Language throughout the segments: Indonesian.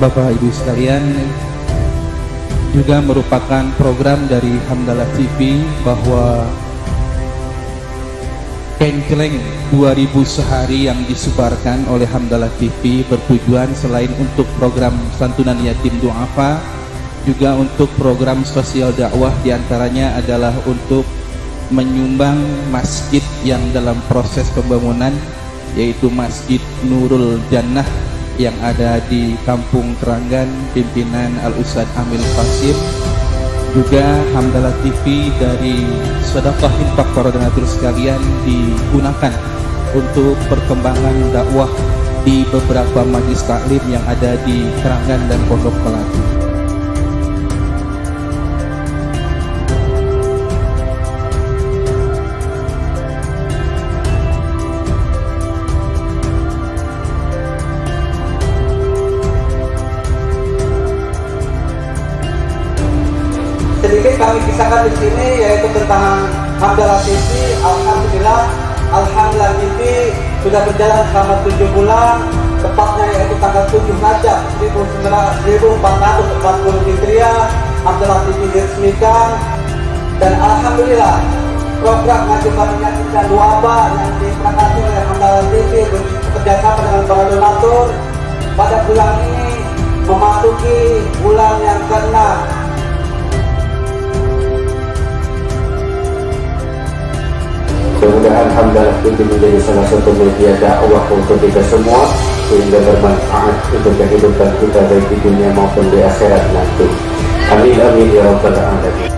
Bapak Ibu sekalian juga merupakan program dari Hamdalah TV bahwa Kenceleng 2000 sehari yang disebarkan oleh Hamdalah TV bertujuan selain untuk program santunan yatim duafa juga untuk program sosial dakwah di antaranya adalah untuk menyumbang masjid yang dalam proses pembangunan yaitu Masjid Nurul Jannah yang ada di Kampung Keranggan pimpinan Al-Ustad Amil Fasim juga Hamdalah TV dari sedekah infak para donatur sekalian digunakan untuk perkembangan dakwah di beberapa majlis taklim yang ada di Keranggan dan Pondok Melati. Sedikit kami kisahkan di sini yaitu tentang Hamdalah TV. Alhamdulillah, Alhamdulillah TV sudah berjalan selama tujuh bulan, tepatnya yaitu tanggal 7 Rajab 1440 Hijriah. Hamdalah TV diresmikan dan Alhamdulillah program ngajukan penyakit dan wabah yang diperangkati oleh Hamdalah TV bekerjasama dengan para donatur pada bulan ini memasuki bulan yang ke-6 Mudah-mudahan Hamdalah itu menjadi salah satu media dakwah untuk kita semua sehingga bermanfaat untuk kehidupan kita baik di dunia maupun di akhirat nanti. Amin amin ya rabbal alamin.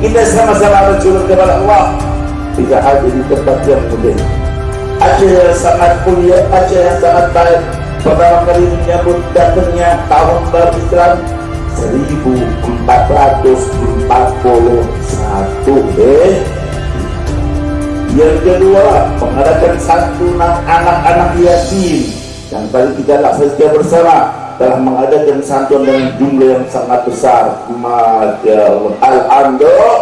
Kita sama-sama berjulur kepada Allah Tidak ada di tempat yang mulia Aceh yang sangat mulia Aceh yang sangat baik Pertama kali menyambut datangnya tahun baru Islam 1441 eh. Yang kedua mengadakan santunan anak-anak yatim. Dan paling tidaklah saja bersama telah mengadakan santunan dengan jumlah yang sangat besar. Masya Allah. Alhamdulillah